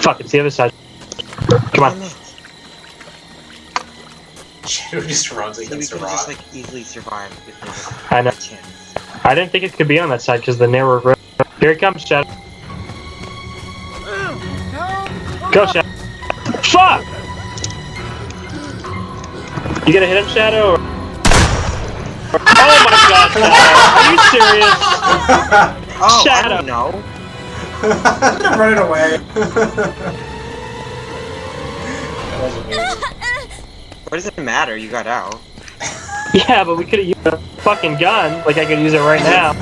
Fuck, it's the other side. Come on. Damn it. Shadow just runs See, we against a could just like easily survive if there was I know. I didn't think it could be on that side because the narrow road. Here it comes, Shadow. Go, Shadow. Fuck! You gonna hit him, Shadow? Or... Oh my god, Shadow! Are you serious? Oh, Shut I don't know. I'm running away. that was amazing. What does it matter? You got out. Yeah, but we could have used a fucking gun. Like I could use it right now.